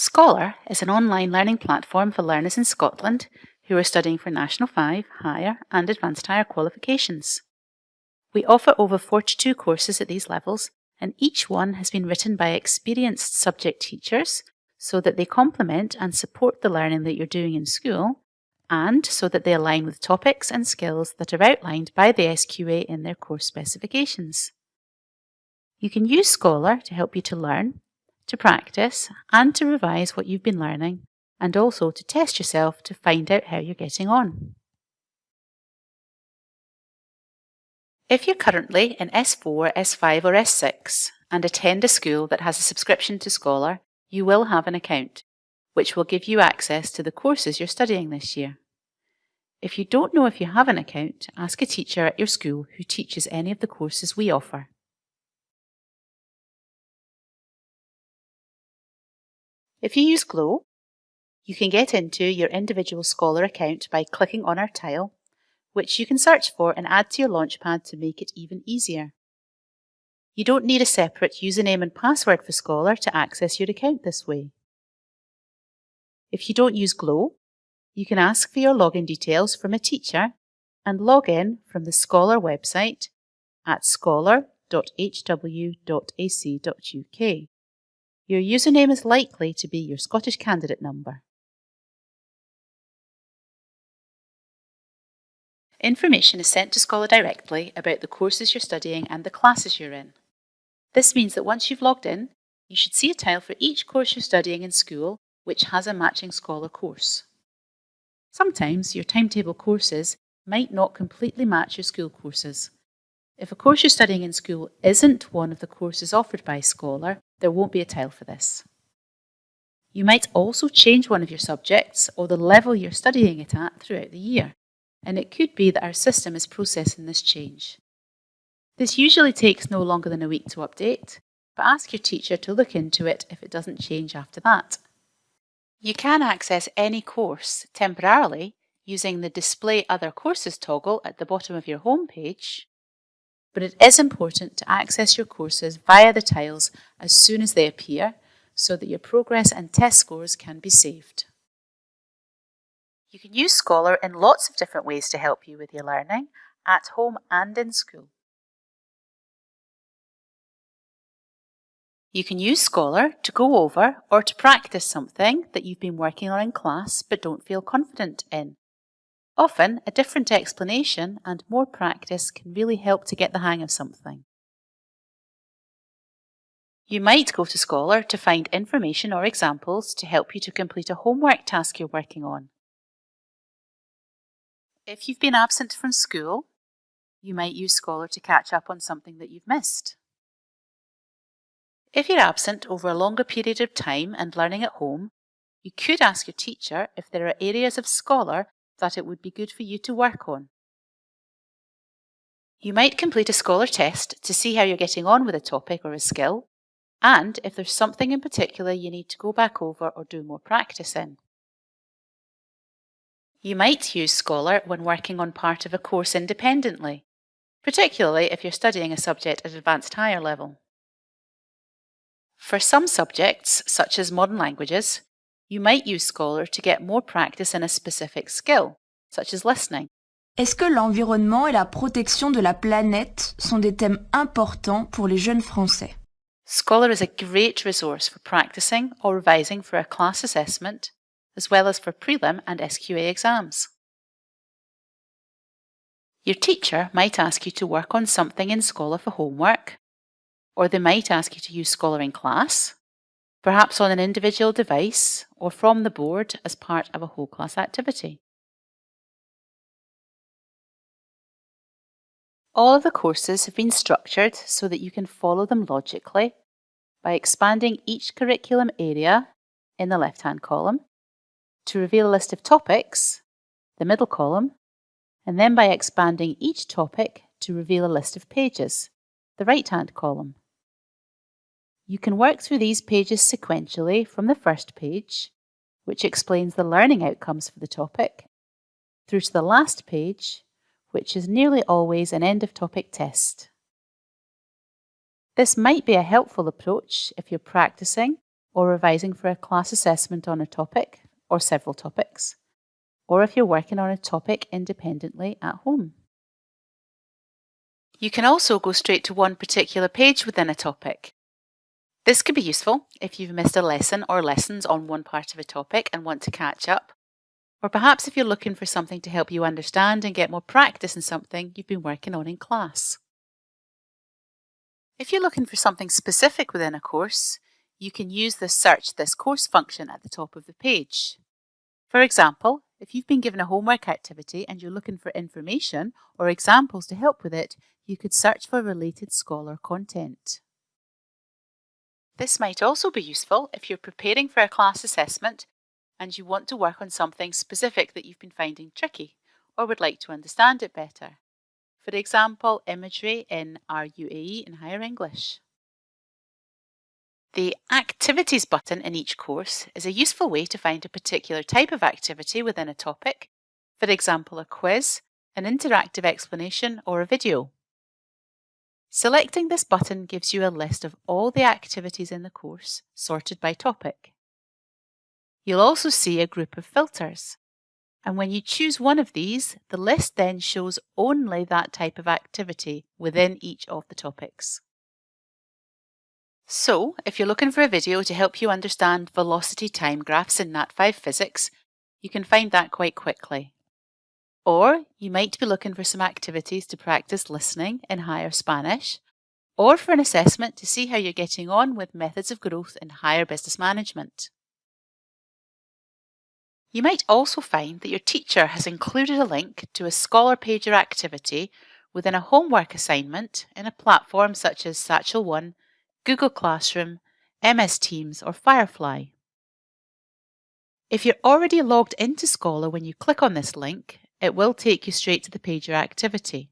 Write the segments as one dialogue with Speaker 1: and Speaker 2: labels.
Speaker 1: Scholar is an online learning platform for learners in Scotland who are studying for National 5, Higher and Advanced Higher qualifications. We offer over 42 courses at these levels and each one has been written by experienced subject teachers so that they complement and support the learning that you're doing in school and so that they align with topics and skills that are outlined by the SQA in their course specifications. You can use Scholar to help you to learn, to practice, and to revise what you've been learning, and also to test yourself to find out how you're getting on. If you're currently in S4, S5 or S6 and attend a school that has a subscription to Scholar, you will have an account, which will give you access to the courses you're studying this year. If you don't know if you have an account, ask a teacher at your school who teaches any of the courses we offer. If you use Glow, you can get into your individual Scholar account by clicking on our tile, which you can search for and add to your Launchpad to make it even easier. You don't need a separate username and password for Scholar to access your account this way. If you don't use Glow, you can ask for your login details from a teacher and log in from the Scholar website at scholar.hw.ac.uk. Your username is likely to be your Scottish candidate number. Information is sent to Scholar directly about the courses you're studying and the classes you're in. This means that once you've logged in, you should see a tile for each course you're studying in school which has a matching Scholar course. Sometimes your timetable courses might not completely match your school courses. If a course you're studying in school isn't one of the courses offered by Scholar, there won't be a tile for this. You might also change one of your subjects or the level you're studying it at throughout the year, and it could be that our system is processing this change. This usually takes no longer than a week to update, but ask your teacher to look into it if it doesn't change after that. You can access any course temporarily using the Display Other Courses toggle at the bottom of your home page, but it is important to access your courses via the tiles as soon as they appear so that your progress and test scores can be saved. You can use Scholar in lots of different ways to help you with your learning, at home and in school. You can use Scholar to go over or to practice something that you've been working on in class but don't feel confident in. Often, a different explanation and more practice can really help to get the hang of something. You might go to Scholar to find information or examples to help you to complete a homework task you're working on. If you've been absent from school, you might use Scholar to catch up on something that you've missed. If you're absent over a longer period of time and learning at home, you could ask your teacher if there are areas of Scholar that it would be good for you to work on. You might complete a Scholar test to see how you're getting on with a topic or a skill, and if there's something in particular you need to go back over or do more practice in. You might use Scholar when working on part of a course independently, particularly if you're studying a subject at advanced higher level. For some subjects, such as modern languages, you might use Scholar to get more practice in a specific skill, such as listening.
Speaker 2: Est-ce que l'environnement et la protection de la planète sont des thèmes importants pour les jeunes Français
Speaker 1: Scholar is a great resource for practicing or revising for a class assessment, as well as for prelim and SQA exams. Your teacher might ask you to work on something in Scholar for homework, or they might ask you to use Scholar in class, perhaps on an individual device or from the board as part of a whole class activity. All of the courses have been structured so that you can follow them logically by expanding each curriculum area in the left-hand column to reveal a list of topics, the middle column, and then by expanding each topic to reveal a list of pages, the right-hand column. You can work through these pages sequentially from the first page, which explains the learning outcomes for the topic, through to the last page, which is nearly always an end of topic test. This might be a helpful approach if you're practicing or revising for a class assessment on a topic or several topics, or if you're working on a topic independently at home. You can also go straight to one particular page within a topic. This could be useful if you've missed a lesson or lessons on one part of a topic and want to catch up, or perhaps if you're looking for something to help you understand and get more practice in something you've been working on in class. If you're looking for something specific within a course, you can use the Search This Course function at the top of the page. For example, if you've been given a homework activity and you're looking for information or examples to help with it, you could search for related Scholar content. This might also be useful if you're preparing for a class assessment and you want to work on something specific that you've been finding tricky or would like to understand it better. For example, imagery in RUAE in Higher English. The Activities button in each course is a useful way to find a particular type of activity within a topic, for example a quiz, an interactive explanation or a video. Selecting this button gives you a list of all the activities in the course, sorted by topic. You'll also see a group of filters. And when you choose one of these, the list then shows only that type of activity within each of the topics. So, if you're looking for a video to help you understand velocity time graphs in Nat5 physics, you can find that quite quickly. Or you might be looking for some activities to practice listening in higher Spanish, or for an assessment to see how you're getting on with methods of growth in higher business management. You might also find that your teacher has included a link to a Scholar Pager activity within a homework assignment in a platform such as Satchel One, Google Classroom, MS Teams or Firefly. If you're already logged into Scholar when you click on this link, it will take you straight to the page Pager activity.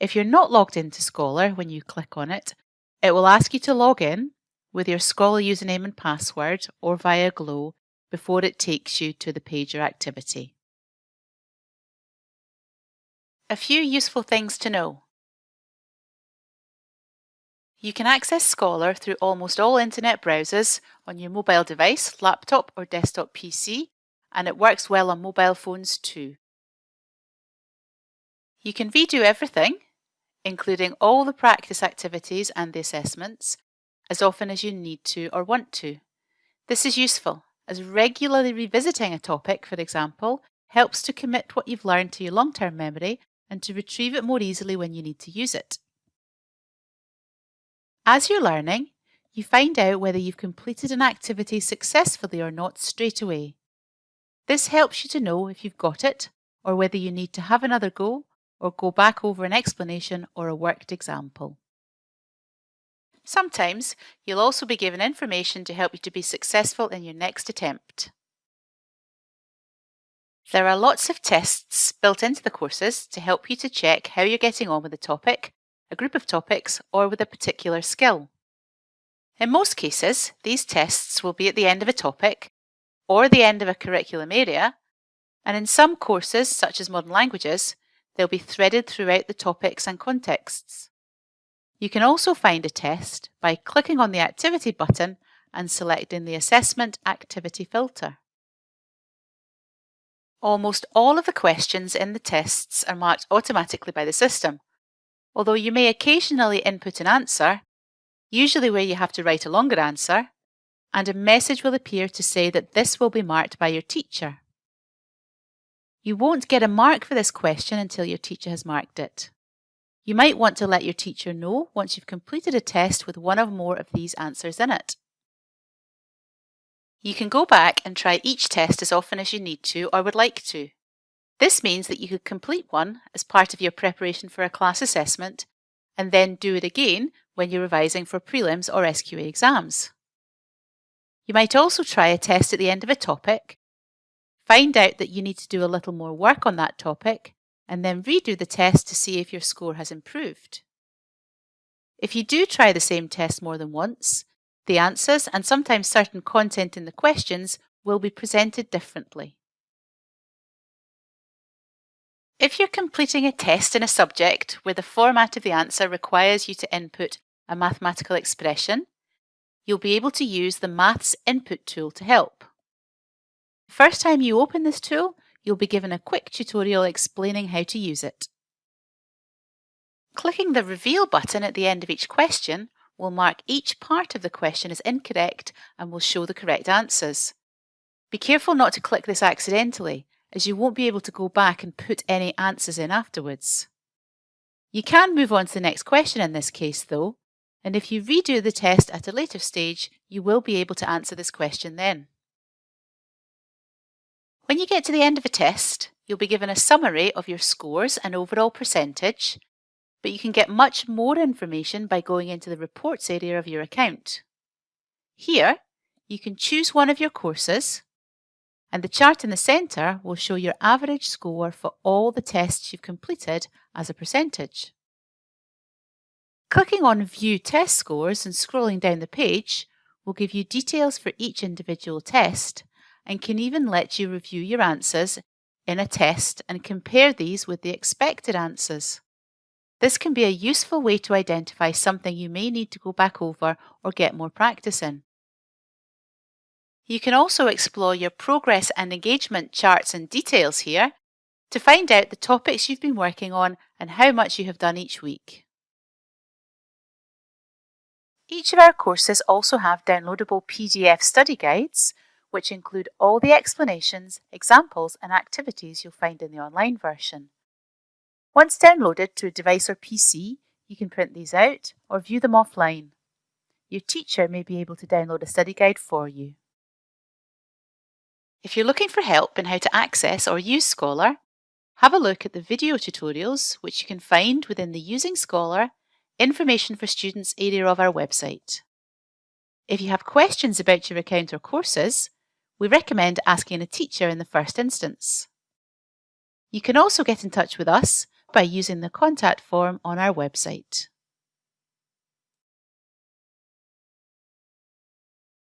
Speaker 1: If you're not logged into Scholar when you click on it, it will ask you to log in with your Scholar username and password or via Glow before it takes you to the page Pager activity. A few useful things to know. You can access Scholar through almost all internet browsers on your mobile device, laptop or desktop PC and it works well on mobile phones too. You can redo everything, including all the practice activities and the assessments, as often as you need to or want to. This is useful, as regularly revisiting a topic, for example, helps to commit what you've learned to your long-term memory and to retrieve it more easily when you need to use it. As you're learning, you find out whether you've completed an activity successfully or not straight away. This helps you to know if you've got it or whether you need to have another go or go back over an explanation or a worked example. Sometimes you'll also be given information to help you to be successful in your next attempt. There are lots of tests built into the courses to help you to check how you're getting on with a topic, a group of topics, or with a particular skill. In most cases, these tests will be at the end of a topic or the end of a curriculum area, and in some courses, such as modern languages, they'll be threaded throughout the topics and contexts. You can also find a test by clicking on the Activity button and selecting the Assessment Activity filter. Almost all of the questions in the tests are marked automatically by the system, although you may occasionally input an answer, usually where you have to write a longer answer, and a message will appear to say that this will be marked by your teacher. You won't get a mark for this question until your teacher has marked it. You might want to let your teacher know once you've completed a test with one or more of these answers in it. You can go back and try each test as often as you need to or would like to. This means that you could complete one as part of your preparation for a class assessment and then do it again when you're revising for prelims or SQA exams. You might also try a test at the end of a topic, find out that you need to do a little more work on that topic, and then redo the test to see if your score has improved. If you do try the same test more than once, the answers and sometimes certain content in the questions will be presented differently. If you're completing a test in a subject where the format of the answer requires you to input a mathematical expression, you'll be able to use the Maths Input tool to help. The first time you open this tool, you'll be given a quick tutorial explaining how to use it. Clicking the Reveal button at the end of each question will mark each part of the question as incorrect and will show the correct answers. Be careful not to click this accidentally, as you won't be able to go back and put any answers in afterwards. You can move on to the next question in this case though, and if you redo the test at a later stage, you will be able to answer this question then. When you get to the end of a test, you'll be given a summary of your scores and overall percentage, but you can get much more information by going into the reports area of your account. Here, you can choose one of your courses, and the chart in the centre will show your average score for all the tests you've completed as a percentage. Clicking on View Test Scores and scrolling down the page will give you details for each individual test and can even let you review your answers in a test and compare these with the expected answers. This can be a useful way to identify something you may need to go back over or get more practice in. You can also explore your progress and engagement charts and details here to find out the topics you've been working on and how much you have done each week. Each of our courses also have downloadable PDF study guides, which include all the explanations, examples and activities you'll find in the online version. Once downloaded to a device or PC, you can print these out or view them offline. Your teacher may be able to download a study guide for you. If you're looking for help in how to access or use Scholar, have a look at the video tutorials which you can find within the Using Scholar Information for Students area of our website. If you have questions about your account or courses, we recommend asking a teacher in the first instance. You can also get in touch with us by using the contact form on our website.